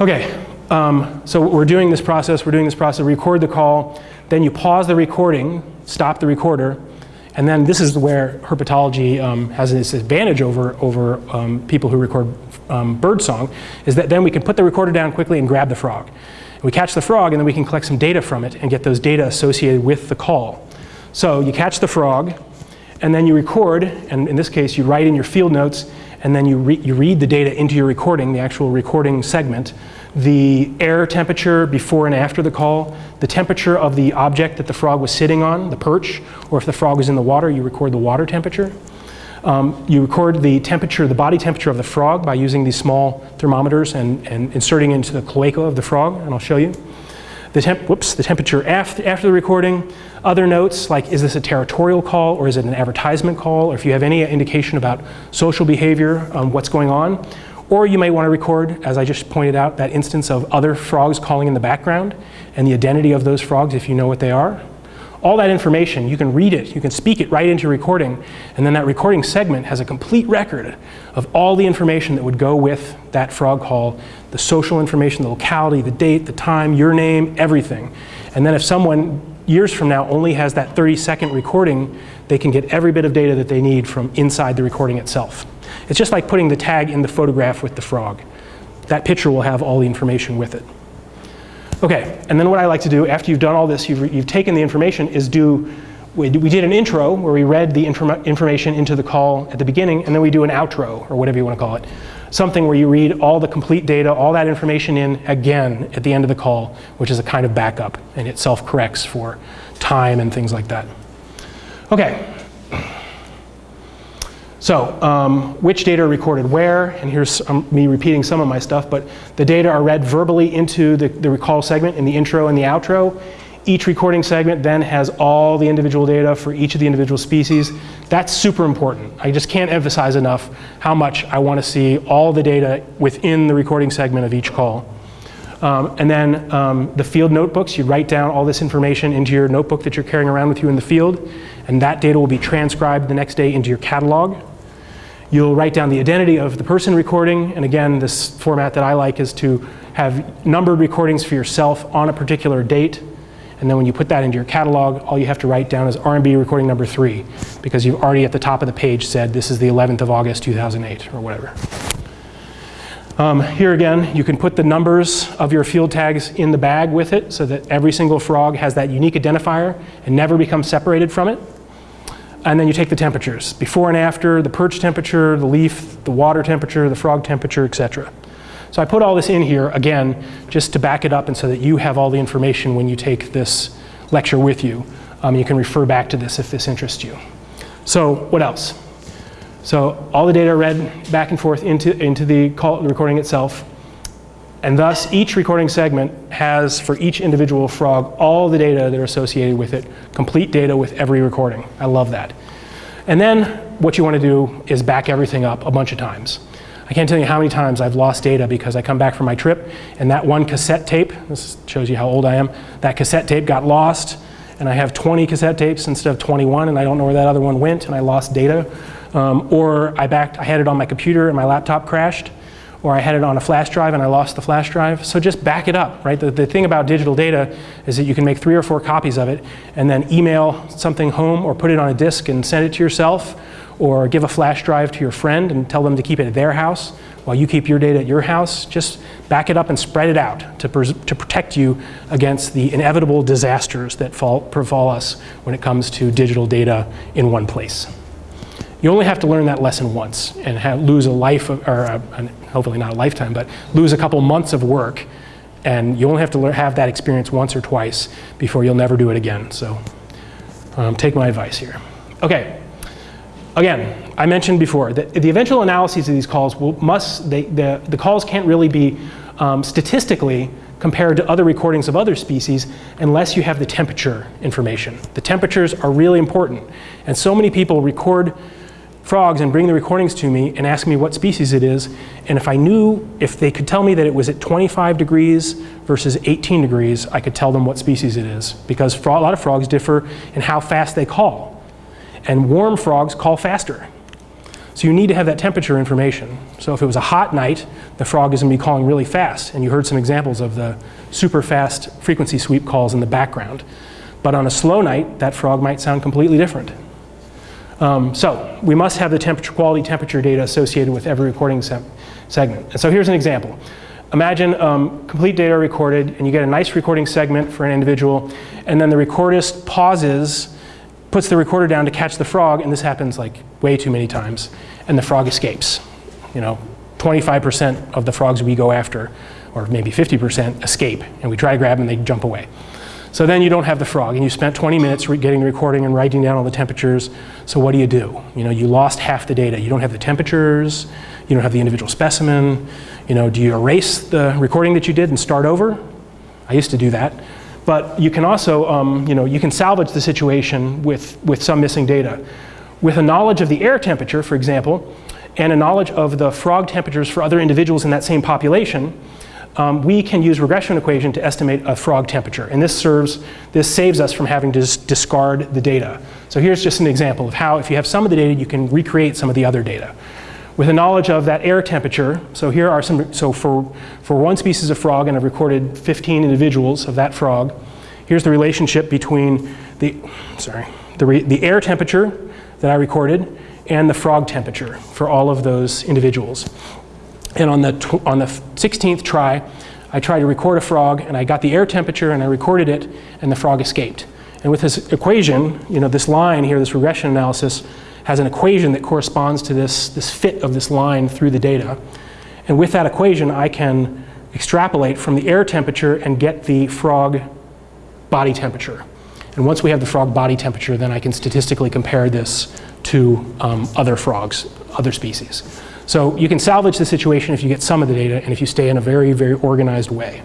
Okay, um, so we're doing this process, we're doing this process, record the call, then you pause the recording, stop the recorder, and then this is where herpetology um, has this advantage over, over um, people who record um, bird song, is that then we can put the recorder down quickly and grab the frog. We catch the frog and then we can collect some data from it and get those data associated with the call. So you catch the frog and then you record, and in this case you write in your field notes and then you, re you read the data into your recording, the actual recording segment, the air temperature before and after the call, the temperature of the object that the frog was sitting on, the perch, or if the frog was in the water, you record the water temperature. Um, you record the temperature, the body temperature of the frog by using these small thermometers and, and inserting into the cloaca of the frog, and I'll show you. The, temp whoops, the temperature after, after the recording. Other notes like is this a territorial call or is it an advertisement call or if you have any indication about social behavior, um, what's going on. Or you may want to record, as I just pointed out, that instance of other frogs calling in the background and the identity of those frogs if you know what they are. All that information, you can read it, you can speak it right into recording, and then that recording segment has a complete record of all the information that would go with that frog call, the social information, the locality, the date, the time, your name, everything. And then if someone years from now only has that 30 second recording, they can get every bit of data that they need from inside the recording itself. It's just like putting the tag in the photograph with the frog. That picture will have all the information with it. Okay, and then what I like to do after you've done all this, you've, you've taken the information, is do, we, we did an intro where we read the inform information into the call at the beginning, and then we do an outro, or whatever you want to call it. Something where you read all the complete data, all that information in again at the end of the call, which is a kind of backup, and it self-corrects for time and things like that. Okay, so um, which data are recorded where, and here's um, me repeating some of my stuff, but the data are read verbally into the, the recall segment in the intro and the outro. Each recording segment then has all the individual data for each of the individual species. That's super important. I just can't emphasize enough how much I want to see all the data within the recording segment of each call. Um, and then um, the field notebooks, you write down all this information into your notebook that you're carrying around with you in the field, and that data will be transcribed the next day into your catalog. You'll write down the identity of the person recording, and again, this format that I like is to have numbered recordings for yourself on a particular date, and then when you put that into your catalog, all you have to write down is RMB recording number three, because you've already at the top of the page said this is the 11th of August 2008, or whatever. Um, here again, you can put the numbers of your field tags in the bag with it so that every single frog has that unique identifier and never becomes separated from it. And then you take the temperatures, before and after, the perch temperature, the leaf, the water temperature, the frog temperature, etc. So I put all this in here, again, just to back it up and so that you have all the information when you take this lecture with you. Um, you can refer back to this if this interests you. So what else? So all the data read back and forth into, into the, call, the recording itself. And thus, each recording segment has, for each individual frog, all the data that are associated with it, complete data with every recording. I love that. And then what you want to do is back everything up a bunch of times. I can't tell you how many times I've lost data because I come back from my trip and that one cassette tape, this shows you how old I am, that cassette tape got lost and I have 20 cassette tapes instead of 21 and I don't know where that other one went and I lost data um, or I backed, I had it on my computer and my laptop crashed, or I had it on a flash drive and I lost the flash drive. So just back it up, right? The, the thing about digital data is that you can make three or four copies of it and then email something home or put it on a disk and send it to yourself or give a flash drive to your friend and tell them to keep it at their house while you keep your data at your house. Just back it up and spread it out to, to protect you against the inevitable disasters that fall, befall us when it comes to digital data in one place. You only have to learn that lesson once and have, lose a life, of, or a, hopefully not a lifetime, but lose a couple months of work. And you only have to have that experience once or twice before you'll never do it again. So um, take my advice here. Okay. Again, I mentioned before that the eventual analyses of these calls will, must, they, the, the calls can't really be um, statistically compared to other recordings of other species unless you have the temperature information. The temperatures are really important. And so many people record frogs and bring the recordings to me and ask me what species it is. And if I knew, if they could tell me that it was at 25 degrees versus 18 degrees, I could tell them what species it is. Because a lot of frogs differ in how fast they call. And warm frogs call faster. So you need to have that temperature information. So if it was a hot night, the frog is going to be calling really fast. And you heard some examples of the super fast frequency sweep calls in the background. But on a slow night, that frog might sound completely different. Um, so we must have the temperature, quality temperature data associated with every recording se segment. And so here's an example. Imagine um, complete data recorded, and you get a nice recording segment for an individual, and then the recordist pauses puts the recorder down to catch the frog, and this happens like way too many times, and the frog escapes. You know, 25% of the frogs we go after, or maybe 50%, escape, and we try to grab them, and they jump away. So then you don't have the frog, and you spent 20 minutes getting the recording and writing down all the temperatures. So what do you do? You know, you lost half the data. You don't have the temperatures, you don't have the individual specimen. You know, do you erase the recording that you did and start over? I used to do that. But you can also, um, you know, you can salvage the situation with, with some missing data. With a knowledge of the air temperature, for example, and a knowledge of the frog temperatures for other individuals in that same population, um, we can use regression equation to estimate a frog temperature. And this serves, this saves us from having to discard the data. So here's just an example of how if you have some of the data, you can recreate some of the other data with a knowledge of that air temperature. So here are some, so for, for one species of frog, and I've recorded 15 individuals of that frog, here's the relationship between the, sorry, the, re, the air temperature that I recorded and the frog temperature for all of those individuals. And on the, on the 16th try, I tried to record a frog and I got the air temperature and I recorded it and the frog escaped. And with this equation, you know, this line here, this regression analysis, has an equation that corresponds to this, this fit of this line through the data. And with that equation, I can extrapolate from the air temperature and get the frog body temperature. And once we have the frog body temperature, then I can statistically compare this to um, other frogs, other species. So you can salvage the situation if you get some of the data and if you stay in a very, very organized way.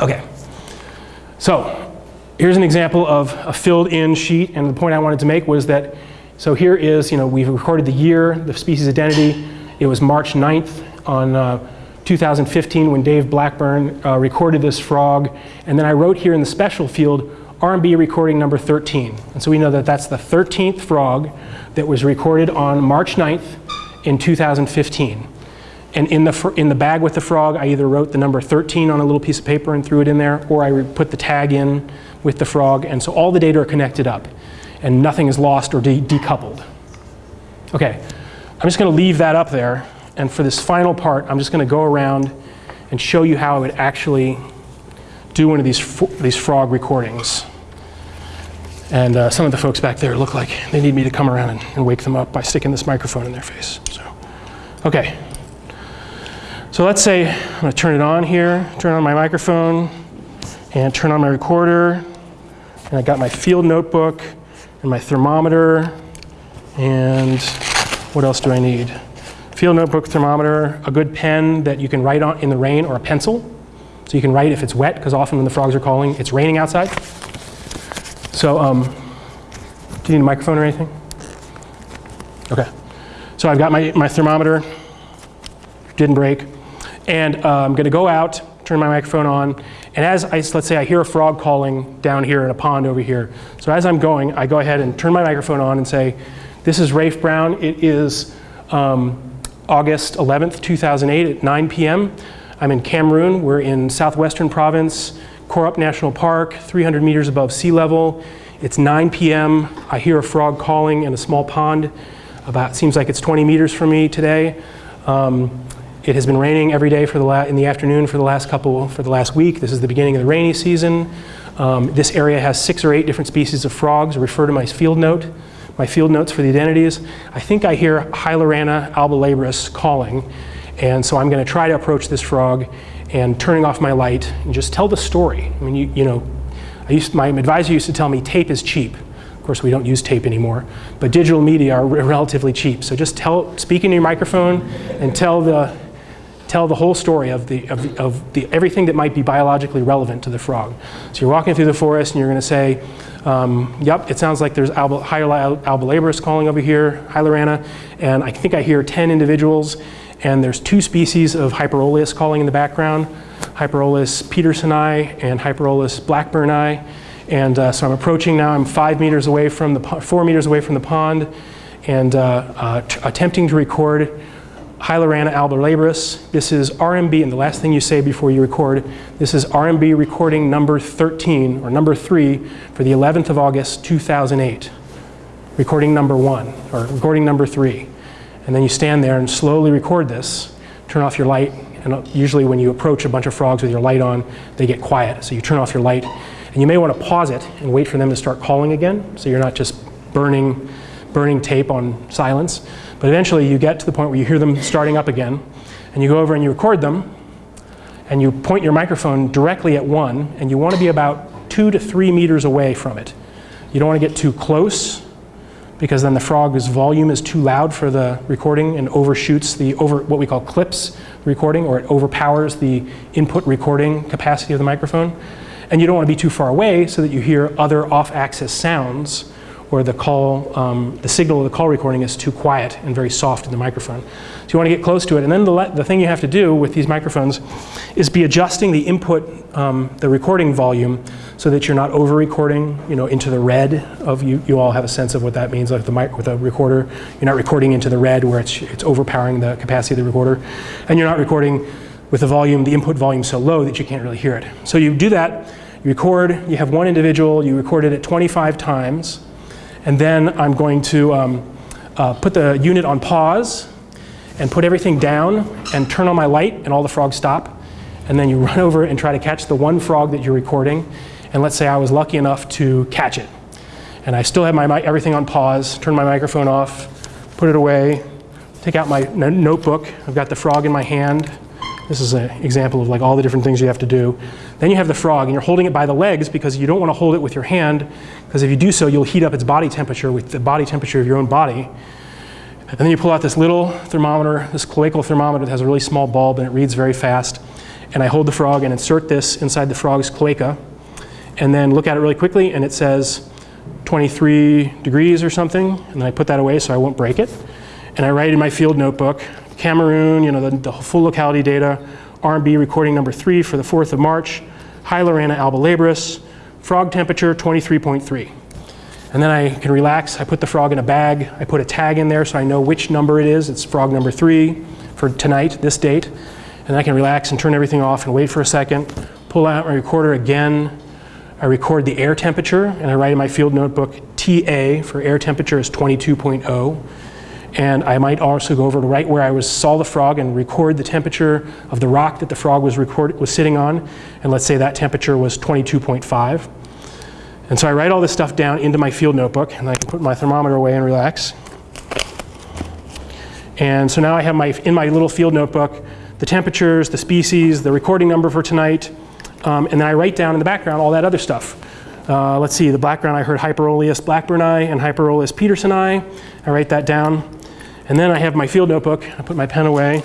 Okay, so here's an example of a filled in sheet and the point I wanted to make was that so here is, you know, we've recorded the year, the species identity. It was March 9th on uh, 2015 when Dave Blackburn uh, recorded this frog. And then I wrote here in the special field, RMB recording number 13. And so we know that that's the 13th frog that was recorded on March 9th in 2015. And in the, in the bag with the frog, I either wrote the number 13 on a little piece of paper and threw it in there, or I put the tag in with the frog. And so all the data are connected up and nothing is lost or de decoupled. Okay, I'm just going to leave that up there. And for this final part, I'm just going to go around and show you how I would actually do one of these, these frog recordings. And uh, some of the folks back there look like they need me to come around and, and wake them up by sticking this microphone in their face. So, okay. So let's say I'm going to turn it on here, turn on my microphone, and turn on my recorder. And I got my field notebook and my thermometer, and what else do I need? Field notebook, thermometer, a good pen that you can write on in the rain, or a pencil. So you can write if it's wet, because often when the frogs are calling, it's raining outside. So, um, do you need a microphone or anything? Okay. So I've got my, my thermometer, didn't break, and uh, I'm going to go out, turn my microphone on, and as I, let's say I hear a frog calling down here in a pond over here. So as I'm going, I go ahead and turn my microphone on and say, this is Rafe Brown. It is um, August 11th, 2008 at 9 p.m. I'm in Cameroon. We're in southwestern province, Korup National Park, 300 meters above sea level. It's 9 p.m. I hear a frog calling in a small pond. About seems like it's 20 meters from me today. Um, it has been raining every day for the in the afternoon for the last couple, for the last week. This is the beginning of the rainy season. Um, this area has six or eight different species of frogs. Refer to my field note, my field notes for the identities. I think I hear Hylarana albolabris calling. And so I'm going to try to approach this frog and turning off my light and just tell the story. I mean, you, you know, I used, my advisor used to tell me tape is cheap. Of course, we don't use tape anymore, but digital media are relatively cheap. So just tell, speak into your microphone and tell the, tell the whole story of, the, of, the, of the, everything that might be biologically relevant to the frog. So you're walking through the forest and you're going to say, um, yep, it sounds like there's alba, albolabris calling over here, Hylarana, and I think I hear 10 individuals, and there's two species of Hyperolius calling in the background, Hyperolius petersoni and Hyperolius blackburni. And uh, so I'm approaching now, I'm five meters away from the, four meters away from the pond, and uh, uh, attempting to record Hylarana albolabris. This is RMB, and the last thing you say before you record, this is RMB recording number 13, or number 3, for the 11th of August, 2008. Recording number 1, or recording number 3. And then you stand there and slowly record this, turn off your light, and usually when you approach a bunch of frogs with your light on, they get quiet. So you turn off your light, and you may want to pause it and wait for them to start calling again, so you're not just burning, burning tape on silence. But eventually you get to the point where you hear them starting up again, and you go over and you record them, and you point your microphone directly at one, and you want to be about two to three meters away from it. You don't want to get too close, because then the frog's volume is too loud for the recording and overshoots the over what we call clips recording, or it overpowers the input recording capacity of the microphone. And you don't want to be too far away so that you hear other off-axis sounds or the call, um, the signal of the call recording is too quiet and very soft in the microphone. So you want to get close to it. And then the, the thing you have to do with these microphones is be adjusting the input, um, the recording volume, so that you're not over recording, you know, into the red of you. You all have a sense of what that means, like the mic with a recorder. You're not recording into the red where it's it's overpowering the capacity of the recorder, and you're not recording with the volume, the input volume so low that you can't really hear it. So you do that. You record. You have one individual. You record it at 25 times. And then I'm going to um, uh, put the unit on pause and put everything down and turn on my light and all the frogs stop. And then you run over and try to catch the one frog that you're recording. And let's say I was lucky enough to catch it. And I still have my everything on pause, turn my microphone off, put it away, take out my notebook. I've got the frog in my hand. This is an example of like all the different things you have to do. Then you have the frog, and you're holding it by the legs because you don't want to hold it with your hand, because if you do so, you'll heat up its body temperature with the body temperature of your own body. And then you pull out this little thermometer, this cloacal thermometer that has a really small bulb and it reads very fast. And I hold the frog and insert this inside the frog's cloaca, and then look at it really quickly, and it says 23 degrees or something. And then I put that away so I won't break it. And I write in my field notebook, Cameroon, you know, the, the full locality data, RMB recording number three for the 4th of March, Hylarana albolabris, frog temperature 23.3. And then I can relax. I put the frog in a bag. I put a tag in there so I know which number it is. It's frog number three for tonight, this date. And I can relax and turn everything off and wait for a second. Pull out my recorder again. I record the air temperature and I write in my field notebook TA for air temperature is 22.0. And I might also go over to right where I was, saw the frog and record the temperature of the rock that the frog was, record, was sitting on. And let's say that temperature was 22.5. And so I write all this stuff down into my field notebook, and I can put my thermometer away and relax. And so now I have my, in my little field notebook the temperatures, the species, the recording number for tonight, um, and then I write down in the background all that other stuff. Uh, let's see, the background I heard Hyperolius blackburni and Hyperolius petersoni. I write that down. And then I have my field notebook. I put my pen away.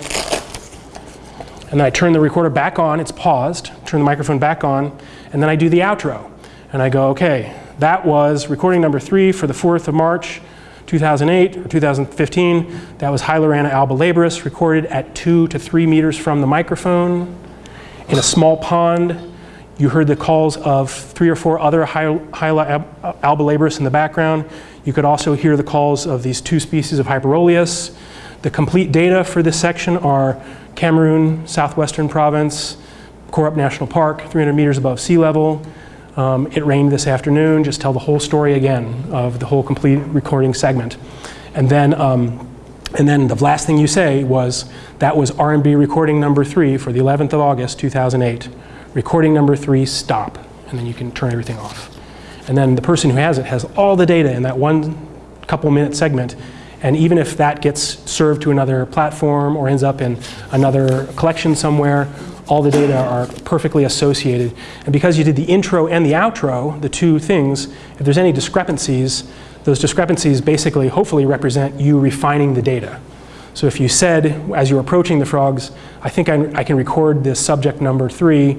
And then I turn the recorder back on. It's paused. Turn the microphone back on. And then I do the outro. And I go, okay, that was recording number three for the 4th of March, 2008 or 2015. That was Hylarana albolabris, recorded at two to three meters from the microphone in a small pond. You heard the calls of three or four other Hyla albolabris in the background. You could also hear the calls of these two species of Hyperolius. The complete data for this section are Cameroon, southwestern province, Korup National Park, 300 meters above sea level. Um, it rained this afternoon, just tell the whole story again of the whole complete recording segment. And then, um, and then the last thing you say was, that was RMB recording number three for the 11th of August, 2008. Recording number three, stop. And then you can turn everything off. And then the person who has it has all the data in that one couple minute segment. And even if that gets served to another platform or ends up in another collection somewhere, all the data are perfectly associated. And because you did the intro and the outro, the two things, if there's any discrepancies, those discrepancies basically hopefully represent you refining the data. So if you said, as you're approaching the frogs, I think I, I can record this subject number three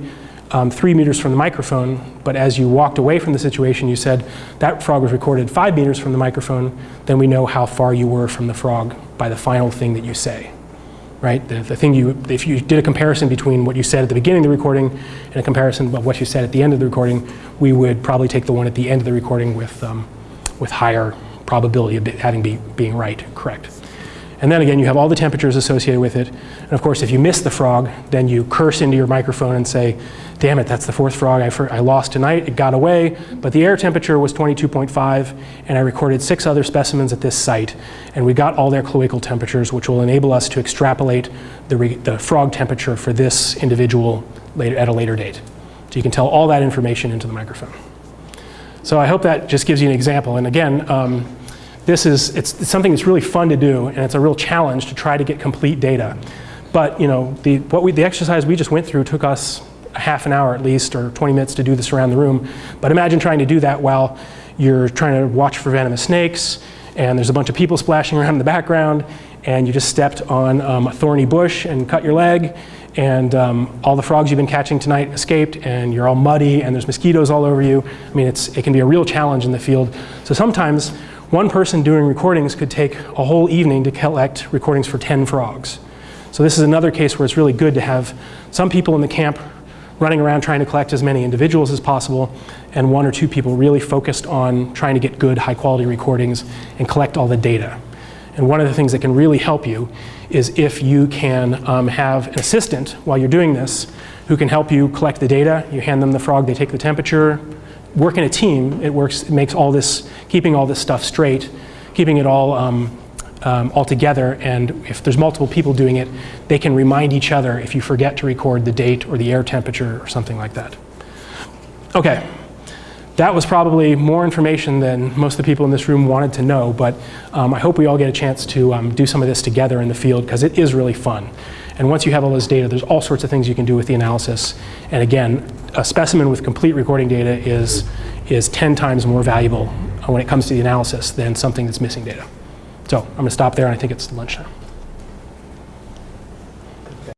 um, three meters from the microphone, but as you walked away from the situation, you said that frog was recorded five meters from the microphone, then we know how far you were from the frog by the final thing that you say. Right? The, the thing you, if you did a comparison between what you said at the beginning of the recording and a comparison of what you said at the end of the recording, we would probably take the one at the end of the recording with, um, with higher probability of having be, being right, correct. And then again, you have all the temperatures associated with it. And of course, if you miss the frog, then you curse into your microphone and say, damn it, that's the fourth frog I, I lost tonight. It got away, but the air temperature was 22.5, and I recorded six other specimens at this site. And we got all their cloacal temperatures, which will enable us to extrapolate the, the frog temperature for this individual later, at a later date. So you can tell all that information into the microphone. So I hope that just gives you an example. And again, um, this is it's, it's, something that's really fun to do, and it's a real challenge to try to get complete data. But you know, the, what we, the exercise we just went through took us a half an hour at least, or 20 minutes to do this around the room. But imagine trying to do that while you're trying to watch for venomous snakes, and there's a bunch of people splashing around in the background, and you just stepped on um, a thorny bush and cut your leg, and um, all the frogs you've been catching tonight escaped, and you're all muddy, and there's mosquitoes all over you. I mean, it's, it can be a real challenge in the field. So sometimes one person doing recordings could take a whole evening to collect recordings for 10 frogs. So this is another case where it's really good to have some people in the camp running around trying to collect as many individuals as possible, and one or two people really focused on trying to get good, high quality recordings and collect all the data. And one of the things that can really help you is if you can um, have an assistant while you're doing this who can help you collect the data. You hand them the frog, they take the temperature. Work in a team, it works, it makes all this, keeping all this stuff straight, keeping it all um, um, all together, and if there's multiple people doing it, they can remind each other if you forget to record the date or the air temperature or something like that. Okay, that was probably more information than most of the people in this room wanted to know, but um, I hope we all get a chance to um, do some of this together in the field because it is really fun. And once you have all this data, there's all sorts of things you can do with the analysis. And again, a specimen with complete recording data is, is 10 times more valuable when it comes to the analysis than something that's missing data. So I'm going to stop there, and I think it's lunchtime.